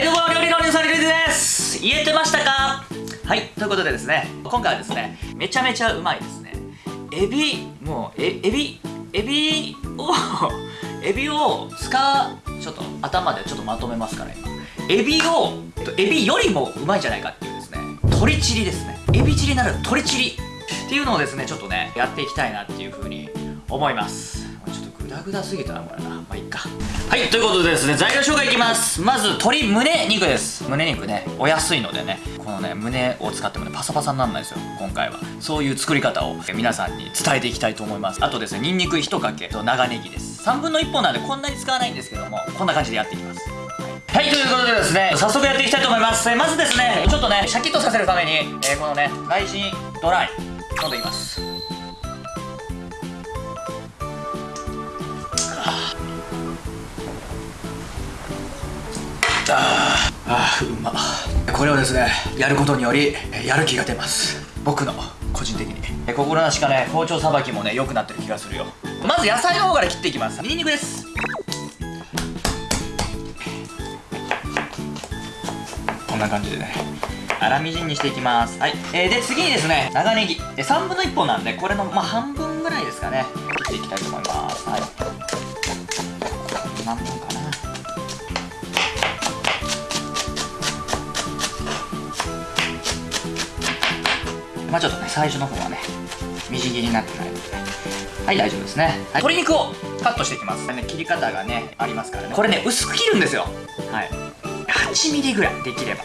はいどうも料理のニュースリルです。言えてましたか？はいということでですね今回はですねめちゃめちゃうまいですね。エビもうえエビエビを エビを使うちょっと頭でちょっとまとめますから今エビをえっとエビよりもうまいんじゃないかっていうですね鶏チリですね。エビチリなる鶏チリっていうのをですねちょっとねやっていきたいなっていうふうに思います。グダすぎたなこれな。まあいいか。はいということでですね材料紹介いきます。まず鶏胸肉です。胸肉ねお安いのでねこのね胸を使ってもねパサパサにならないですよ今回は。そういう作り方を皆さんに伝えていきたいと思います。あとですねニンニク1かけと長ネギです。3分の1本なんでこんなに使わないんですけどもこんな感じでやっていきます。はい、ということでですね、早速やっていきたいと思います。えまずですね、ちょっとね、シャキッとさせるために、えーこのね、雷神ドライ、飲んでいきます。ああーうま。これをですねやることによりやる気が出ます。僕の個人的に。心なしかね包丁さばきもね良くなってる気がするよ。まず野菜の方から切っていきます。ニンニクです。こんな感じでね。粗みじんにしていきます。はい、えーで次にですね長ネギ。で3分の1本なんでこれのまあ半分ぐらいですかね。切っていきたいと思います。はい。まあちょっとね最初の方はねみじん切りになってないのでね。はい大丈夫ですね、はい、鶏肉をカットしていきます、ね、切り方がねありますからね。これね薄く切るんですよ。はい。8ミリぐらいできれば。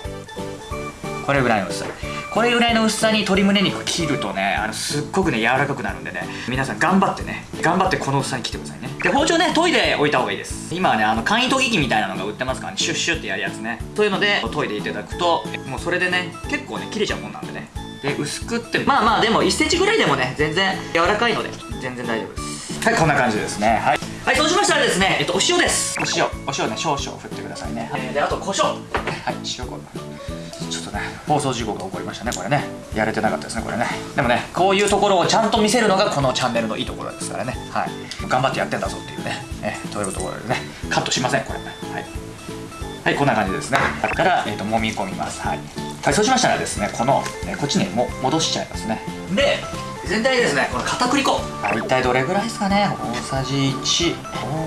これぐらいの薄さ。これぐらいの薄さに鶏胸肉切るとねあのすっごくね柔らかくなるんでね。皆さん頑張ってね。頑張ってこの薄さに切ってくださいね。で包丁ね研いでおいた方がいいです。今はねあの簡易研ぎ器みたいなのが売ってますからね。シュッシュってやるやつね。そういうので研いでいただくともうそれでね結構ね切れちゃうもんなんでねで薄くってまあまあでも1センチぐらいでもね全然柔らかいので全然大丈夫です。はいこんな感じですね。はい。はいそうしましたらですねえっとお塩です。お塩。お塩ね少々振ってくださいね、えーであと胡椒。はい塩こちょっとね放送事故が起こりましたねこれね。やれてなかったですねこれね。でもねこういうところをちゃんと見せるのがこのチャンネルのいいところですからね。はい。頑張ってやってんだぞっていうね。えというところでね。カットしませんこれ。ねはい。はい、こんな感じですね。だから、えー、と揉み込みます。はい。はい、そうしましたらですね、この、ね、こっちにも戻しちゃいますね。で、全体にですね、この片栗粉。はい、一体どれぐらいですかね？大さじ1、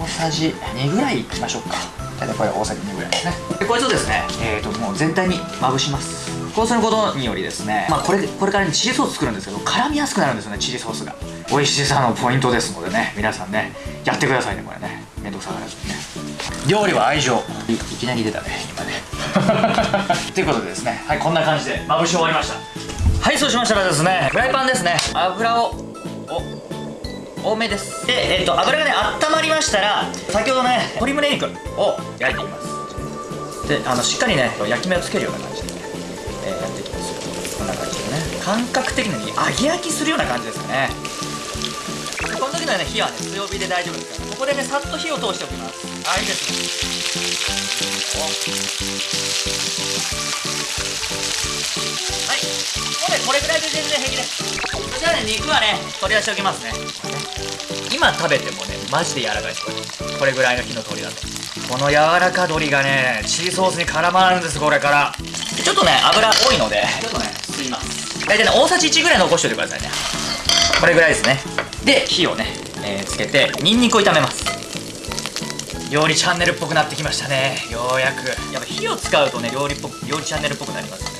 大さじ2ぐらいいきましょうか。大体これ大さじ2ぐらいですね。で、こいつをですね、えっ、と、もう全体にまぶします。こうすることによりですね、まあ、これで、これからにチリソース作るんですけど、絡みやすくなるんですよね、チリソースが。美味しさのポイントですのでね、皆さんね、やってくださいね、これね。めんどくさがらずにね。料理は愛情いいきなり出たね今ねということでですねはいこんな感じでまぶし終わりました。はいそうしましたらですねフライパンですね。油をお多めです。で、えっと油がね温まりましたら先ほどね鶏胸肉を焼いていきます。であのしっかりね焼き目をつけるような感じでね、えーやっていきますよ。こんな感じでね感覚的に揚げ焼きするような感じですかね。この時の、ね、火はね強火で大丈夫ですからここでねさっと火を通しておきます。あいいですね然平気ですそしたらね肉はね取り出しておきますね。今食べてもねマジで柔らかいですこれ。これぐらいの火の通りだとこの柔らか鶏がねチリソースに絡まるんですこれから。でちょっとね油多いのでちょっとね吸います。大体ね大さじ1ぐらい残しておいてくださいね。これぐらいですね。で火をね、えーつけてニンニクを炒めます。料理チャンネルっぽくなってきましたね。ようやく。やっぱ火を使うとね料理っぽく料理チャンネルっぽくなりますね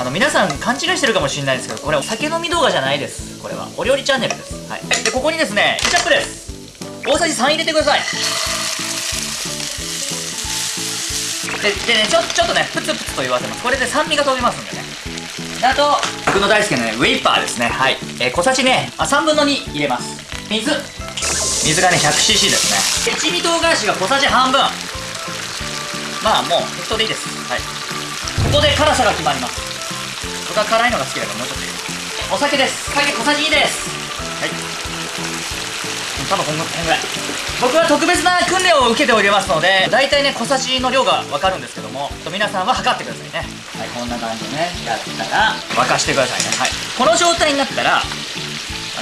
あの皆さん勘違いしてるかもしれないですけどこれお酒飲み動画じゃないです。これは。お料理チャンネルです。はい。でここにですねケチャップです。大さじ3入れてください。ででねちょちょっとねプツプツと言わせます。これで酸味が飛びますんでね。あと僕の大好きなねウェイパーですね。はい、えー小さじねあ3分の2入れます。水。水がね 100cc ですね。一味唐辛子が小さじ半分。まあもう適当でいいです。はい。ここで辛さが決まります。僕は辛いのが好きだからもうちょっと入れお酒です。酒小さじ2です。はい。多分こんぐらい。僕は特別な訓練を受けておりますので大体ね小さじの量が分かるんですけども皆さんは測ってくださいね。はいこんな感じでね。やったら。沸かしてくださいね。はい。この状態になったらあ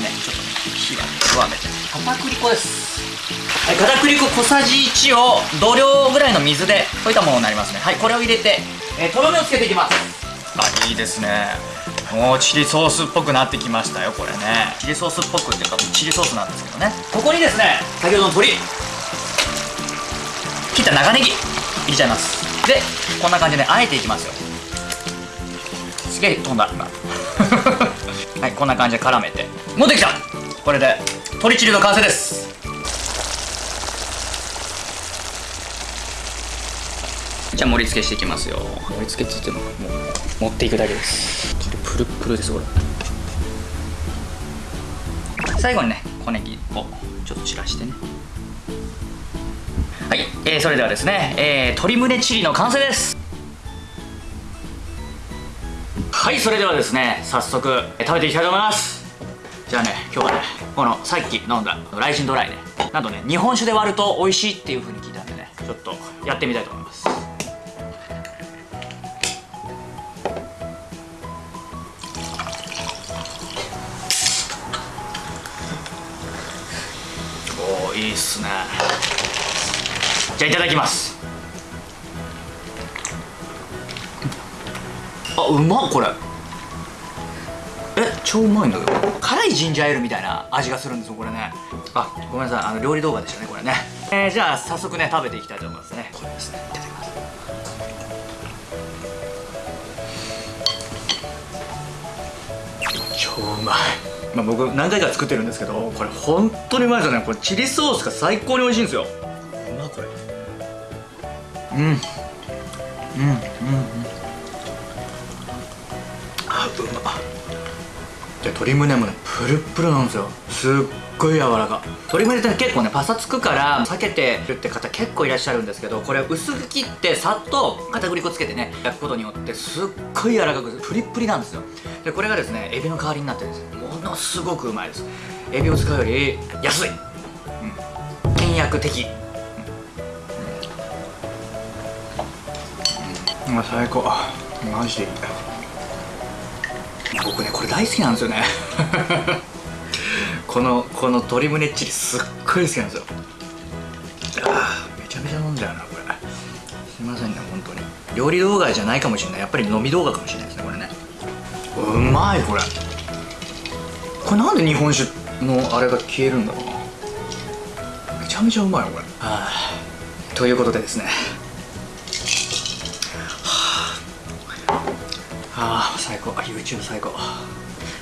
ねちょっとね火は弱めて。片栗粉です。はい、片栗粉小さじ1を同量ぐらいの水で溶いたものになりますね。はいこれを入れて、えー、とろみをつけていきます。あいいですね。もうチリソースっぽくなってきましたよこれね。チリソースっぽくっていうかチリソースなんですけどね。ここにですね先ほどの鶏。切った長ネギ。入れちゃいます。でこんな感じであえていきますよ。すげえ飛んだ今。はいこんな感じで絡めて。持ってきた。これで鶏チリの完成です。じゃあ盛り付けしていきますよ。盛り付けって言ってももう持っていくだけです。プルプルですこれ。最後にね小ネギをちょっと散らしてね。はい、えー、それではですね、えー、鶏胸チリの完成です。はいそれではですね早速食べていきたいと思います。じゃあね今日はねこのさっき飲んだライジンドライね。なんとね日本酒で割ると美味しいっていう風に聞いたんでねちょっとやってみたいと思いますいいっすね。じゃあいただきます。あうまっこれ。え超うまいんだけど。辛いジンジャーエールみたいな味がするんですよこれね。あごめんなさい。あの料理動画でしたねこれね。えー、じゃあ早速ね食べていきたいと思いますね。これですね。いただきます超うまい。まあ、僕何回か作ってるんですけどこれ本当にうまいですよね。これチリソースが最高に美味しいんですよ。うまこれ。うん。うん。うん。うん。あうま。で鶏胸もねプルプルなんですよ。すっごい柔らか。鶏胸って結構ねパサつくから避けてるって方結構いらっしゃるんですけどこれ薄く切ってさっと片栗粉つけてね焼くことによってすっごい柔らかくプリップリなんですよ。でこれがですねエビの代わりになってるんですものすごくうまいです。エビを使うより安い、うん、倹約的。うん、うん、最高。マジでいい。僕ねこれ大好きなんですよね。このこの鶏胸チリすっごい好きなんですよ。あめちゃめちゃ飲んじゃうなこれ。すいませんね本当に。料理動画じゃないかもしれない。やっぱり飲み動画かもしれないですねこれね。うまいこれこれなんで日本酒のあれが消えるんだろうな。めちゃめちゃうまいよこれ。はあ。ということでですね。あ。あ最高。あ YouTube 最高。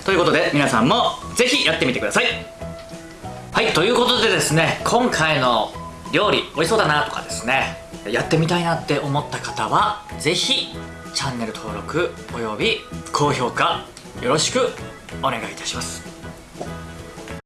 ということで皆さんもぜひやってみてください。はいということでですね今回の料理美味しそうだなとかですねやってみたいなって思った方はぜひチャンネル登録および高評価よろしくお願いいたします